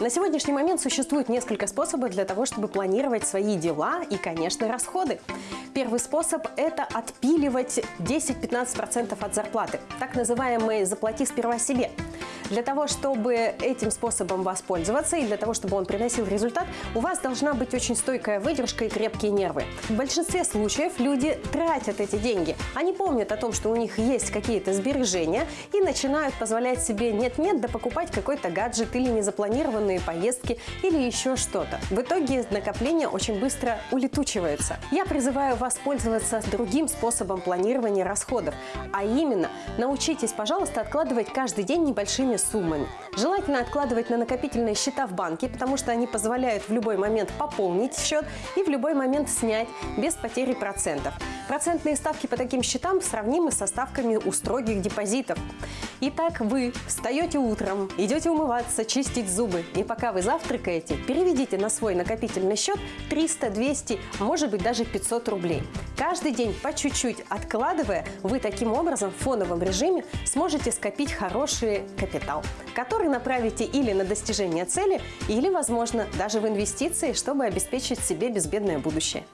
На сегодняшний момент существует несколько способов для того, чтобы планировать свои дела и, конечно, расходы. Первый способ – это отпиливать 10-15% от зарплаты, так называемый «заплати сперва себе». Для того, чтобы этим способом воспользоваться и для того, чтобы он приносил результат, у вас должна быть очень стойкая выдержка и крепкие нервы. В большинстве случаев люди тратят эти деньги. Они помнят о том, что у них есть какие-то сбережения и начинают позволять себе нет-нет да покупать какой-то гаджет или незапланированные поездки или еще что-то. В итоге накопления очень быстро улетучиваются. Я призываю вас пользоваться другим способом планирования расходов, а именно научитесь, пожалуйста, откладывать каждый день небольшими суммами. Желательно откладывать на накопительные счета в банке, потому что они позволяют в любой момент пополнить счет и в любой момент снять без потери процентов. Процентные ставки по таким счетам сравнимы со ставками у строгих депозитов. Итак, вы встаете утром, идете умываться, чистить зубы, и пока вы завтракаете, переведите на свой накопительный счет 300, 200, может быть даже 500 рублей. Каждый день по чуть-чуть откладывая, вы таким образом в фоновом режиме сможете скопить хороший капитал, который направите или на достижение цели, или, возможно, даже в инвестиции, чтобы обеспечить себе безбедное будущее.